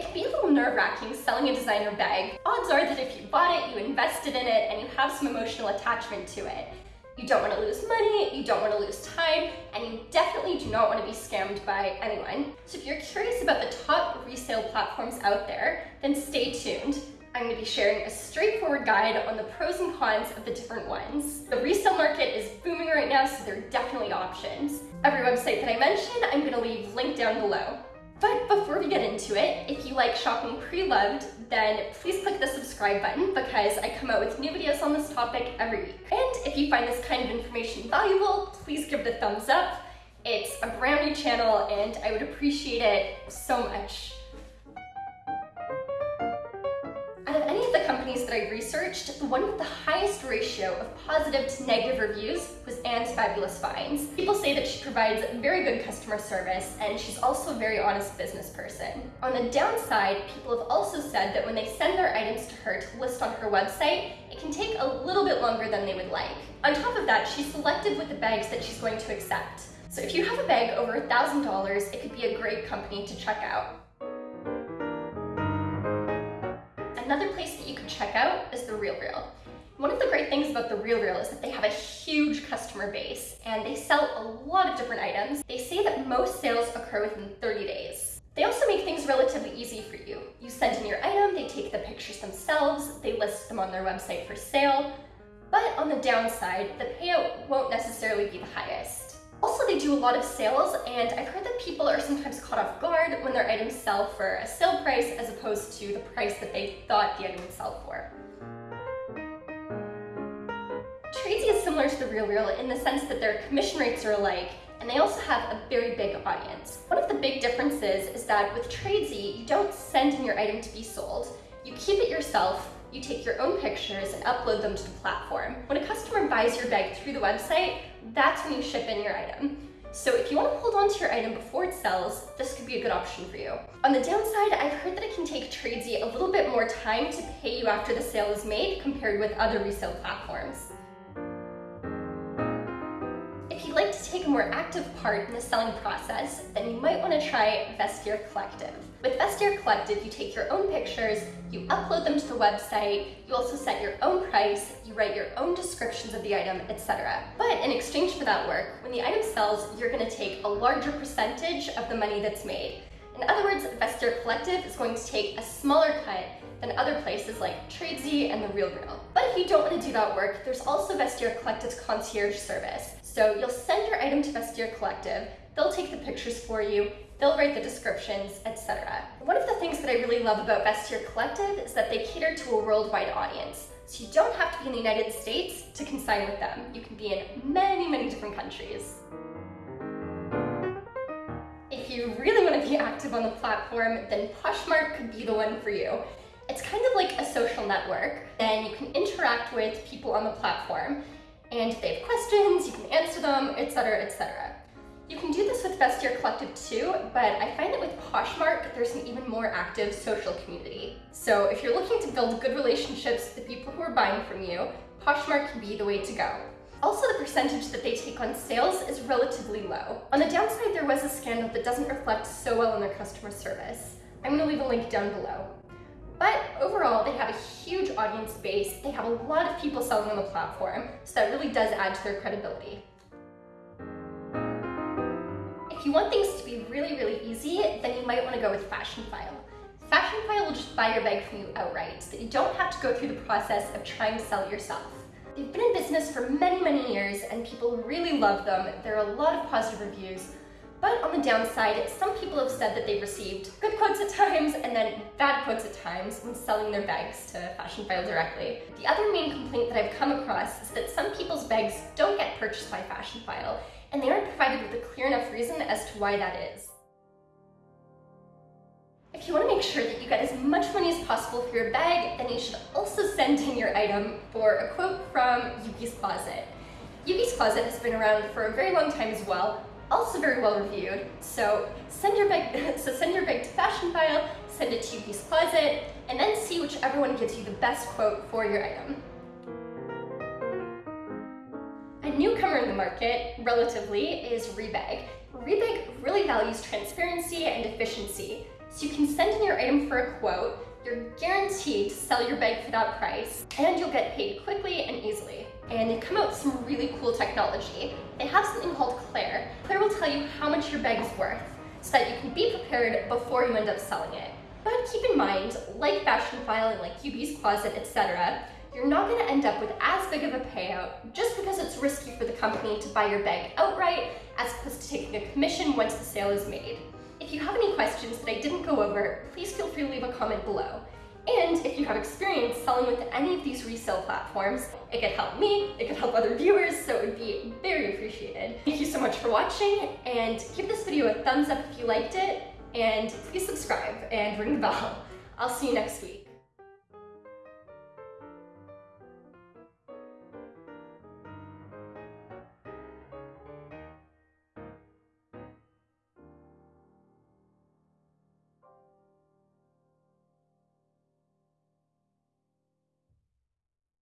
It can be a little nerve-wracking selling a designer bag. Odds are that if you bought it, you invested in it, and you have some emotional attachment to it. You don't want to lose money, you don't want to lose time, and you definitely do not want to be scammed by anyone. So if you're curious about the top resale platforms out there, then stay tuned. I'm going to be sharing a straightforward guide on the pros and cons of the different ones. The resale market is booming right now, so there are definitely options. Every website that I mention, I'm going to leave linked down below. But before we get into it, if you like shopping pre-loved, then please click the subscribe button because I come out with new videos on this topic every week. And if you find this kind of information valuable, please give it a thumbs up. It's a brand new channel and I would appreciate it so much. That I researched, the one with the highest ratio of positive to negative reviews was Ann's Fabulous Finds. People say that she provides very good customer service and she's also a very honest business person. On the downside, people have also said that when they send their items to her to list on her website, it can take a little bit longer than they would like. On top of that, she's selective with the bags that she's going to accept. So if you have a bag over $1,000, it could be a great company to check out. Another place that you can check out is The RealReal. One of the great things about The RealReal is that they have a huge customer base and they sell a lot of different items. They say that most sales occur within 30 days. They also make things relatively easy for you. You send in your item, they take the pictures themselves, they list them on their website for sale, but on the downside, the payout won't necessarily be the highest. Also, they do a lot of sales, and I've heard that people are sometimes caught off guard when their items sell for a sale price as opposed to the price that they thought the item would sell for. Tradesy is similar to the RealReal in the sense that their commission rates are alike, and they also have a very big audience. One of the big differences is that with Tradesy, you don't send in your item to be sold. You keep it yourself, you take your own pictures and upload them to the platform. When a customer buys your bag through the website, that's when you ship in your item. So if you want to hold on to your item before it sells, this could be a good option for you. On the downside, I've heard that it can take Tradesy a little bit more time to pay you after the sale is made compared with other resale platforms. More active part in the selling process, then you might want to try Vestiaire Collective. With Vestiaire Collective, you take your own pictures, you upload them to the website, you also set your own price, you write your own descriptions of the item, etc. But in exchange for that work, when the item sells, you're going to take a larger percentage of the money that's made. In other words, Vestiaire Collective is going to take a smaller cut than other places like Tradesy and The RealReal. But if you don't want to do that work, there's also Vestiaire Collective's concierge service. So you'll send your item to Vestiaire Collective, they'll take the pictures for you, they'll write the descriptions, etc. One of the things that I really love about Vestiaire Collective is that they cater to a worldwide audience. So you don't have to be in the United States to consign with them. You can be in many, many different countries. If you really want to be active on the platform, then Poshmark could be the one for you. It's kind of like a social network. and you can interact with people on the platform, and if they have questions, you can answer them, etc., etc. You can do this with Vestiaire Collective too, but I find that with Poshmark, there's an even more active social community. So if you're looking to build good relationships with the people who are buying from you, Poshmark can be the way to go. Also, the percentage that they take on sales is relatively low. On the downside, there was a scandal that doesn't reflect so well on their customer service. I'm gonna leave a link down below. But overall, they have a huge audience base, they have a lot of people selling on the platform, so that really does add to their credibility. If you want things to be really, really easy, then you might want to go with Fashionphile. Fashion File will just buy your bag from you outright, so you don't have to go through the process of trying to sell yourself. They've been in business for many, many years, and people really love them. There are a lot of positive reviews, but on the downside, some people have said that they've received good quotes at times and then bad quotes at times when selling their bags to Fashionphile directly. The other main complaint that I've come across is that some people's bags don't get purchased by Fashionphile and they aren't provided with a clear enough reason as to why that is. If you want to make sure that you get as much money as possible for your bag, then you should also send in your item for a quote from Yoogi's Closet. Yoogi's Closet has been around for a very long time as well, also very well reviewed. So send your bag, so send your bag to Fashionphile, send it to Yoogi's Closet, and then see whichever one gives you the best quote for your item. A newcomer in the market, relatively, is Rebag. Rebag really values transparency and efficiency. So you can send in your item for a quote, you're guaranteed to sell your bag for that price, and you'll get paid quickly and easily. And they've come out with some really cool technology. They have something called Clair. Clair will tell you how much your bag is worth, so that you can be prepared before you end up selling it. But keep in mind, like Fashionphile and like Yoogi's Closet, etc., you're not going to end up with as big of a payout just because it's risky for the company to buy your bag outright as opposed to taking a commission once the sale is made. If you have any questions that I didn't go over, please feel free to leave a comment below. And if you have experience selling with any of these resale platforms, it could help me, it could help other viewers, so it would be very appreciated. Thank you so much for watching, and give this video a thumbs up if you liked it, and please subscribe and ring the bell. I'll see you next week.